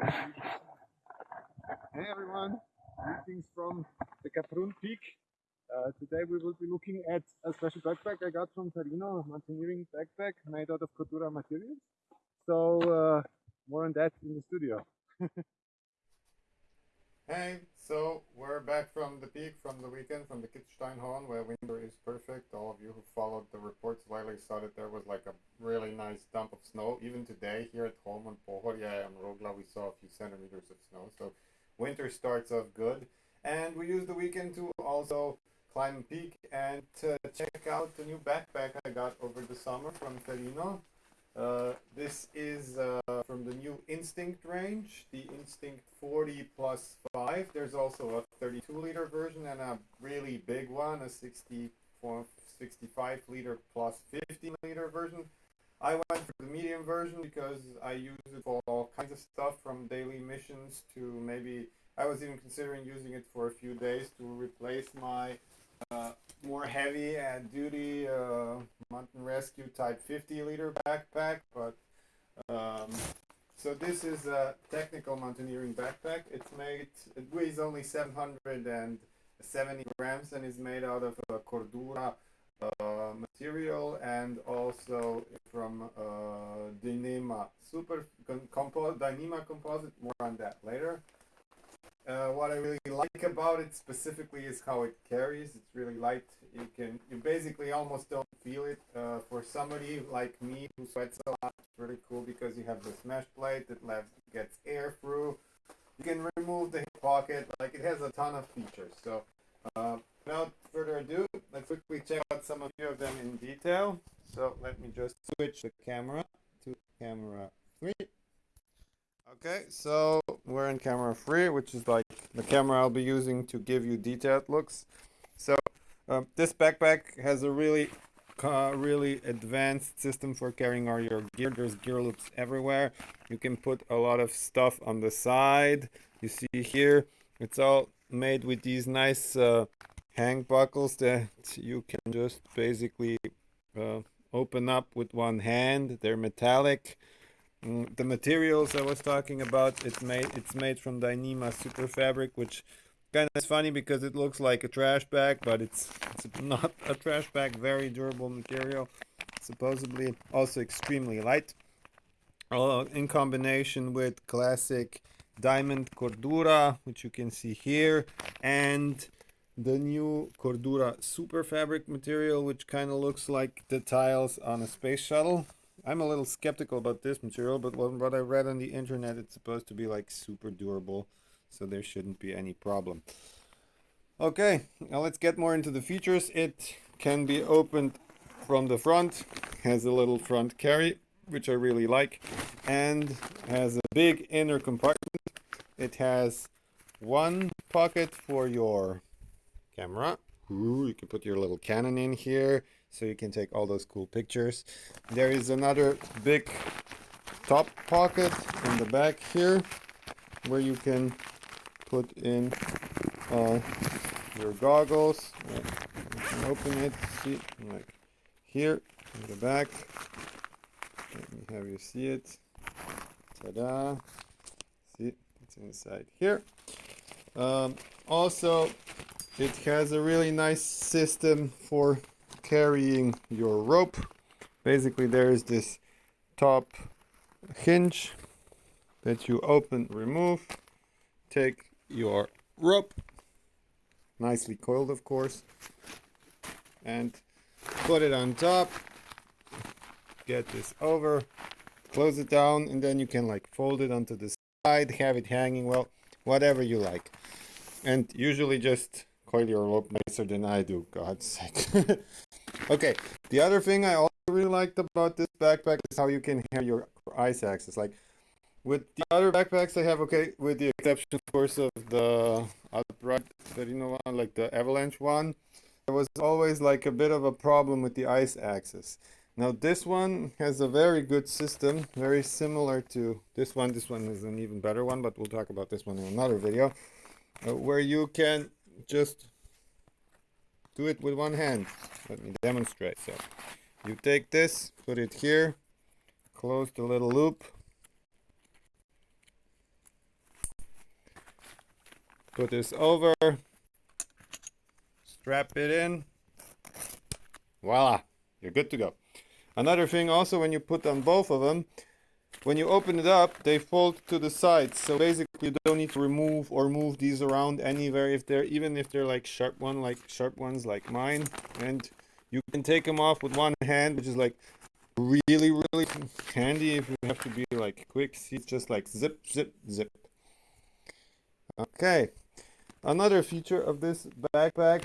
Hey everyone, greetings from the Kaprun Peak. Uh, today we will be looking at a special backpack I got from Torino, mountaineering backpack made out of Cordura materials. So uh, more on that in the studio. Hey, so we're back from the peak from the weekend from the Kitzsteinhorn where winter is perfect. All of you who followed the reports lately saw that there was like a really nice dump of snow. Even today here at home on Pohorje and Rogla we saw a few centimeters of snow. So winter starts off good. And we used the weekend to also climb peak and to check out the new backpack I got over the summer from Torino. Uh, this is uh, from the new Instinct range, the Instinct 40 plus 5. There's also a 32 liter version and a really big one, a 64, 65 liter plus 50 liter version. I went for the medium version because I use it for all kinds of stuff from daily missions to maybe, I was even considering using it for a few days to replace my uh, more heavy and duty uh, mountain rescue type 50 liter backpack but um, so this is a technical mountaineering backpack. It's made it weighs only 770 grams and is made out of a cordura uh, material and also from uh, Dyneema super compo Dyneema composite. More on that later. Uh, what I really like about it specifically is how it carries. It's really light. You can you basically almost don't feel it. Uh, for somebody like me who sweats a lot, it's really cool because you have this mesh plate that lets gets air through. You can remove the pocket. Like it has a ton of features. So uh, without further ado, let's quickly check out some of of them in detail. So let me just switch the camera to camera three. Okay, so we're in camera three, which is like the camera I'll be using to give you detailed looks. So um, this backpack has a really, uh, really advanced system for carrying all your gear. There's gear loops everywhere. You can put a lot of stuff on the side. You see here, it's all made with these nice uh, hang buckles that you can just basically uh, open up with one hand. They're metallic. Mm, the materials I was talking about, it's made it's made from Dyneema super fabric, which kind of is funny because it looks like a trash bag, but it's, it's not a trash bag. Very durable material, supposedly also extremely light. Uh, in combination with classic diamond cordura, which you can see here, and the new cordura super fabric material, which kind of looks like the tiles on a space shuttle. I'm a little skeptical about this material, but what I read on the internet, it's supposed to be like super durable, so there shouldn't be any problem. Okay, now let's get more into the features. It can be opened from the front, has a little front carry, which I really like, and has a big inner compartment. It has one pocket for your camera. Ooh, you can put your little Canon in here so you can take all those cool pictures. There is another big top pocket in the back here where you can put in uh, your goggles. You can open it, see, like here in the back. Let me have you see it. Ta-da! See, it's inside here. Um, also, it has a really nice system for carrying your rope. Basically there is this top hinge that you open, remove, take your rope, nicely coiled of course, and put it on top, get this over, close it down, and then you can like fold it onto the side, have it hanging, well, whatever you like. And usually just coil your rope nicer than I do, God's sake. okay, the other thing I also really liked about this backpack is how you can have your ice axes. Like, with the other backpacks I have, okay, with the exception, of course, of the upright Torino one, like the Avalanche one, there was always like a bit of a problem with the ice axis. Now this one has a very good system, very similar to this one. This one is an even better one, but we'll talk about this one in another video, uh, where you can just do it with one hand. Let me demonstrate. So you take this, put it here, close the little loop, put this over, strap it in, voila, you're good to go. Another thing also when you put on both of them, when you open it up, they fold to the sides. So basically you don't need to remove or move these around anywhere if they're even if they're like sharp one like sharp ones like mine. And you can take them off with one hand, which is like really really handy if you have to be like quick. See it's just like zip zip zip. Okay. Another feature of this backpack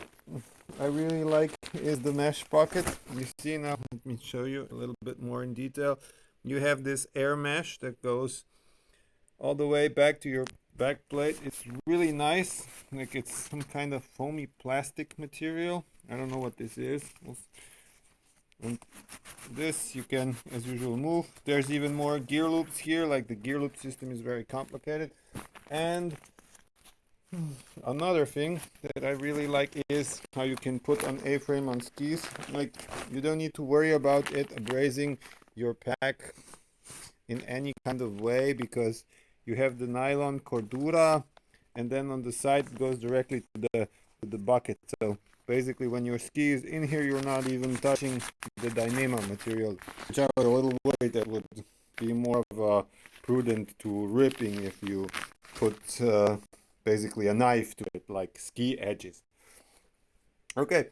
I really like is the mesh pocket. You see now, let me show you a little bit more in detail you have this air mesh that goes all the way back to your back plate. It's really nice. Like it's some kind of foamy plastic material. I don't know what this is. And this you can as usual move. There's even more gear loops here. Like the gear loop system is very complicated. And another thing that I really like is how you can put an A-frame on skis. Like you don't need to worry about it abrasing your pack in any kind of way because you have the nylon cordura and then on the side it goes directly to the to the bucket. So basically when your ski is in here you're not even touching the Dyneema material which I was a little worried that would be more of a prudent to ripping if you put uh, basically a knife to it like ski edges. Okay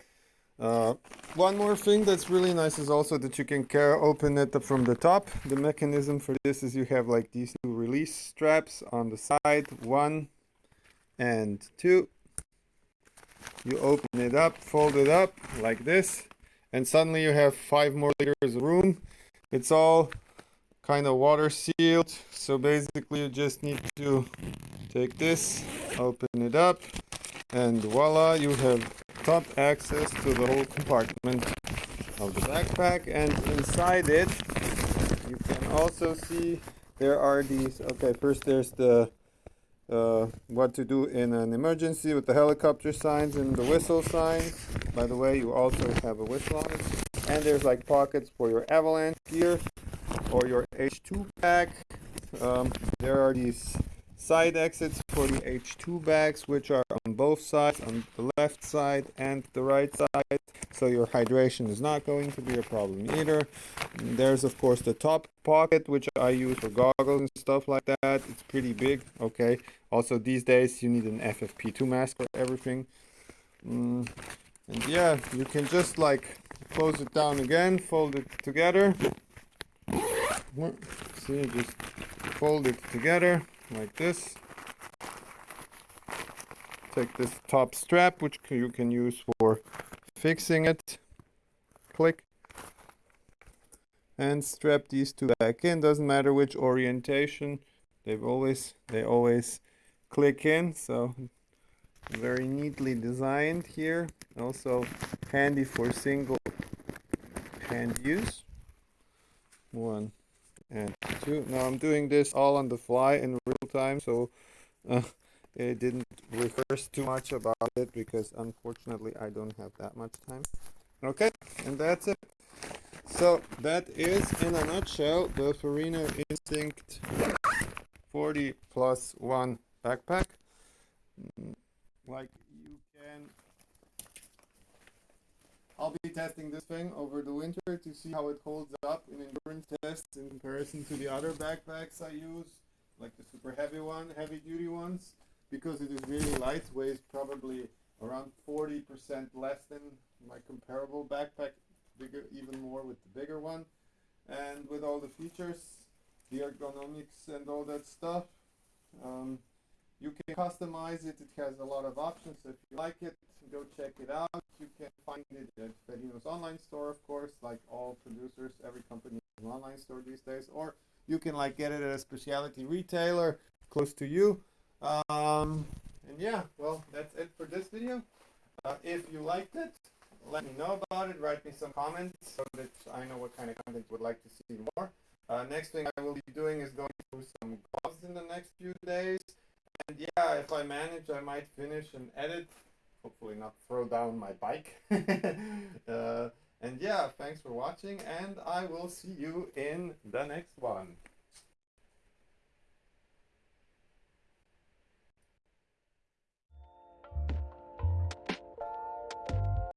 uh, one more thing that's really nice is also that you can open it up from the top. The mechanism for this is you have like these two release straps on the side, one and two. You open it up, fold it up like this, and suddenly you have five more liters of room. It's all kind of water sealed, so basically you just need to take this, open it up, and voila, you have top access to the whole compartment of the backpack and inside it you can also see there are these okay first there's the uh, what to do in an emergency with the helicopter signs and the whistle signs. By the way you also have a whistle on it. And there's like pockets for your avalanche gear or your H2 pack um, there are these side exits for the H2 bags which are both sides on the left side and the right side so your hydration is not going to be a problem either there's of course the top pocket which I use for goggles and stuff like that it's pretty big okay also these days you need an FFP2 mask for everything mm. and yeah you can just like close it down again fold it together see just fold it together like this. Take this top strap, which you can use for fixing it. Click. And strap these two back in. Doesn't matter which orientation. They've always, they always click in. So very neatly designed here. Also handy for single hand use. One, and two. Now I'm doing this all on the fly in real time, so uh, it didn't rehearse too much about it because unfortunately I don't have that much time. Okay, and that's it. So that is in a nutshell the Ferrino Instinct 40 plus 1 backpack. Mm, like you can I'll be testing this thing over the winter to see how it holds up in endurance tests in comparison to the other backpacks I use, like the super heavy one, heavy duty ones, because it is really light, weighs probably around 40% less than my comparable backpack, bigger, even more with the bigger one. And with all the features, the ergonomics and all that stuff, um, you can customize it. It has a lot of options. If you like it, go check it out. You can find it at Ferrino's online store, of course, like all producers. Every company has an online store these days. Or you can like get it at a specialty retailer close to you. Um, and yeah, well, that's it for this video. Uh, if you liked it, let me know about it. Write me some comments so that I know what kind of content you would like to see more. Uh, next thing I will be doing is going through some gloves in the next few days. And yeah, if I manage, I might finish and edit hopefully not throw down my bike. uh, and yeah, thanks for watching and I will see you in the next one.